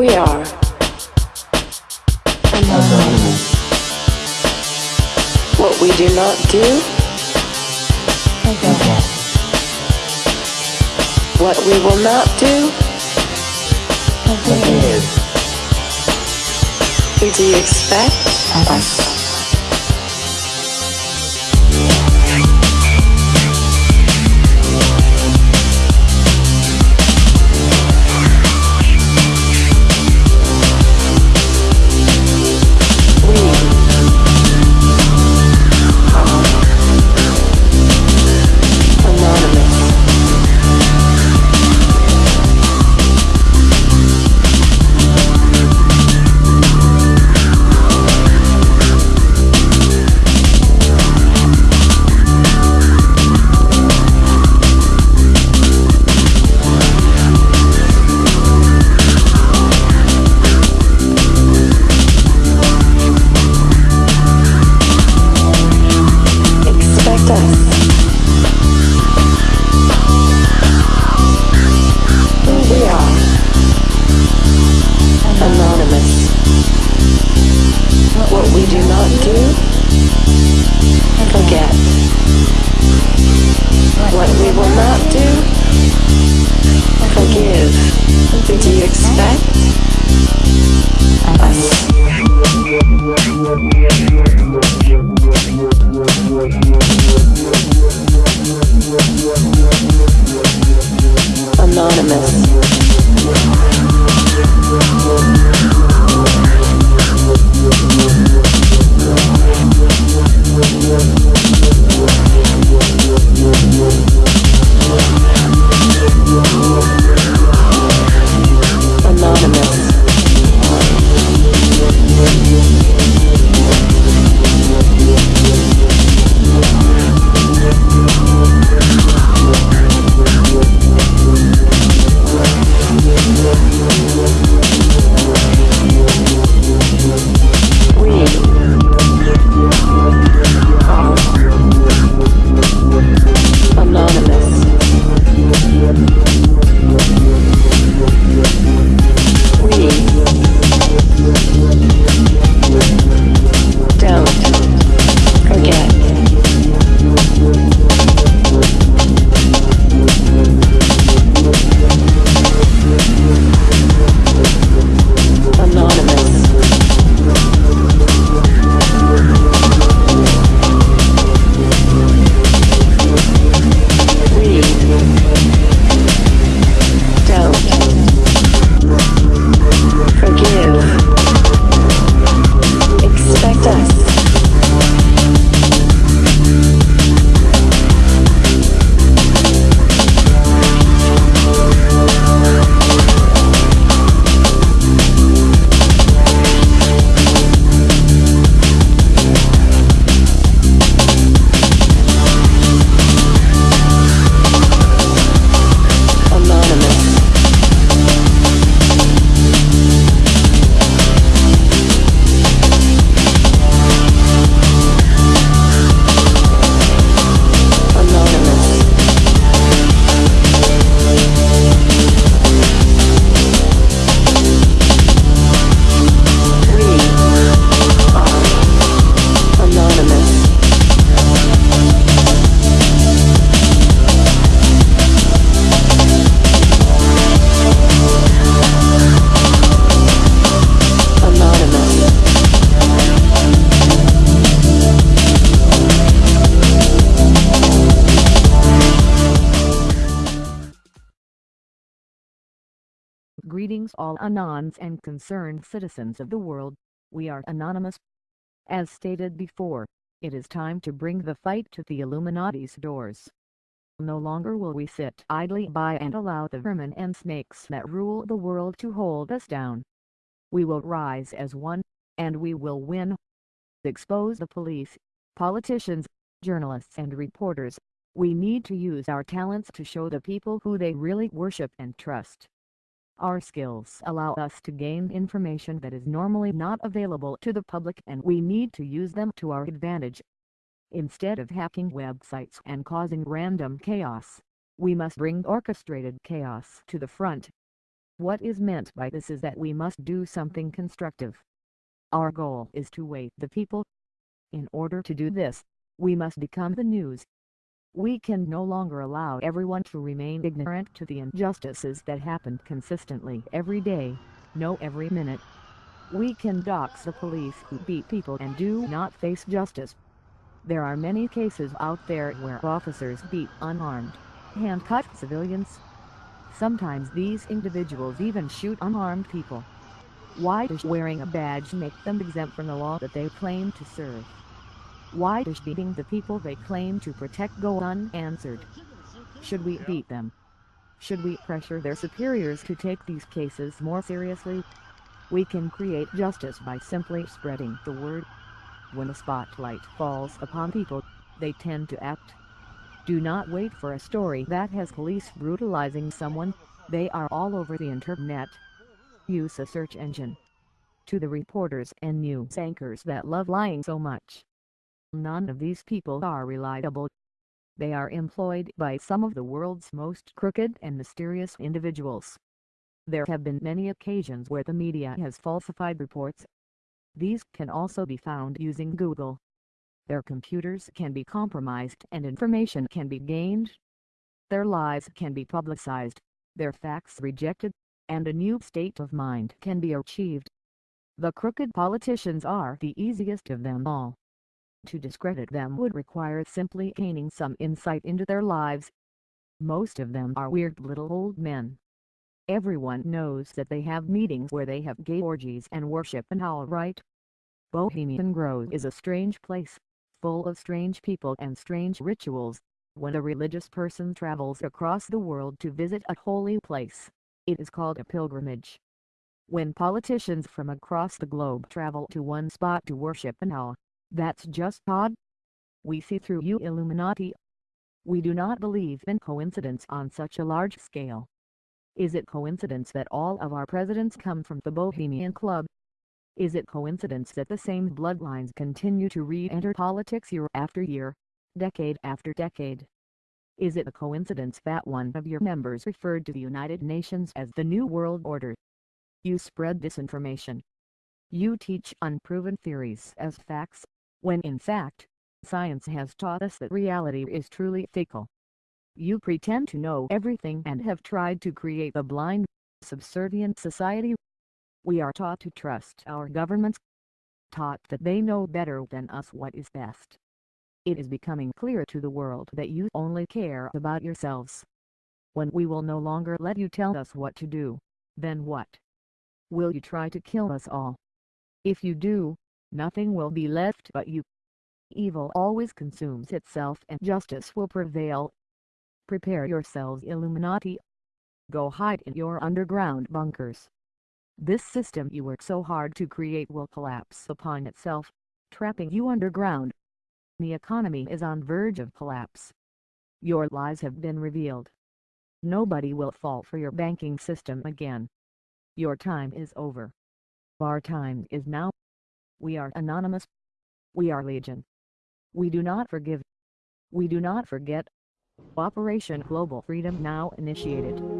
we are. Anonymous. What we do not do, what we will not do, do you expect? Us. Greetings all Anons and concerned citizens of the world, we are Anonymous. As stated before, it is time to bring the fight to the Illuminati's doors. No longer will we sit idly by and allow the vermin and snakes that rule the world to hold us down. We will rise as one, and we will win. Expose the police, politicians, journalists and reporters. We need to use our talents to show the people who they really worship and trust. Our skills allow us to gain information that is normally not available to the public and we need to use them to our advantage. Instead of hacking websites and causing random chaos, we must bring orchestrated chaos to the front. What is meant by this is that we must do something constructive. Our goal is to wake the people. In order to do this, we must become the news. We can no longer allow everyone to remain ignorant to the injustices that happen consistently every day, no every minute. We can dox the police who beat people and do not face justice. There are many cases out there where officers beat unarmed, handcuff civilians. Sometimes these individuals even shoot unarmed people. Why does wearing a badge make them exempt from the law that they claim to serve? Why does beating the people they claim to protect go unanswered? Should we beat them? Should we pressure their superiors to take these cases more seriously? We can create justice by simply spreading the word. When the spotlight falls upon people, they tend to act. Do not wait for a story that has police brutalizing someone, they are all over the internet. Use a search engine. To the reporters and news anchors that love lying so much. None of these people are reliable. They are employed by some of the world's most crooked and mysterious individuals. There have been many occasions where the media has falsified reports. These can also be found using Google. Their computers can be compromised and information can be gained. Their lies can be publicized, their facts rejected, and a new state of mind can be achieved. The crooked politicians are the easiest of them all. To discredit them would require simply gaining some insight into their lives. Most of them are weird little old men Everyone knows that they have meetings where they have gay orgies and worship and all right. Bohemian Grove is a strange place, full of strange people and strange rituals. When a religious person travels across the world to visit a holy place, it is called a pilgrimage. When politicians from across the globe travel to one spot to worship and all, that's just odd. We see through you Illuminati. We do not believe in coincidence on such a large scale. Is it coincidence that all of our presidents come from the Bohemian Club? Is it coincidence that the same bloodlines continue to re-enter politics year after year, decade after decade? Is it a coincidence that one of your members referred to the United Nations as the New World Order? You spread disinformation. You teach unproven theories as facts, when in fact, science has taught us that reality is truly fickle. You pretend to know everything and have tried to create a blind, subservient society. We are taught to trust our governments, taught that they know better than us what is best. It is becoming clear to the world that you only care about yourselves. When we will no longer let you tell us what to do, then what? Will you try to kill us all? If you do, nothing will be left but you. Evil always consumes itself and justice will prevail Prepare yourselves Illuminati. Go hide in your underground bunkers. This system you work so hard to create will collapse upon itself, trapping you underground. The economy is on verge of collapse. Your lies have been revealed. Nobody will fall for your banking system again. Your time is over. Our time is now. We are anonymous. We are legion. We do not forgive. We do not forget. Operation Global Freedom now initiated.